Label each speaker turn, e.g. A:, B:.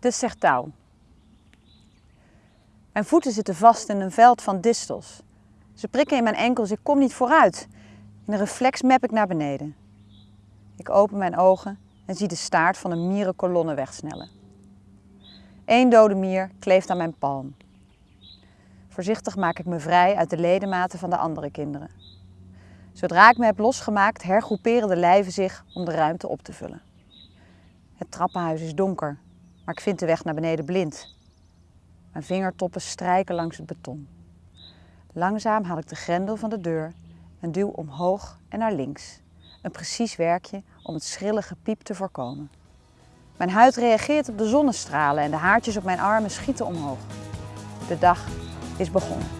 A: De sertouw. Mijn voeten zitten vast in een veld van distels. Ze prikken in mijn enkels, ik kom niet vooruit. In een reflex map ik naar beneden. Ik open mijn ogen en zie de staart van een mierenkolonne wegsnellen. Eén dode mier kleeft aan mijn palm. Voorzichtig maak ik me vrij uit de ledematen van de andere kinderen. Zodra ik me heb losgemaakt, hergroeperen de lijven zich om de ruimte op te vullen. Het trappenhuis is donker, maar ik vind de weg naar beneden blind. Mijn vingertoppen strijken langs het beton. Langzaam haal ik de grendel van de deur en duw omhoog en naar links. Een precies werkje om het schrille gepiep te voorkomen. Mijn huid reageert op de zonnestralen en de haartjes op mijn armen schieten omhoog. De dag is begonnen.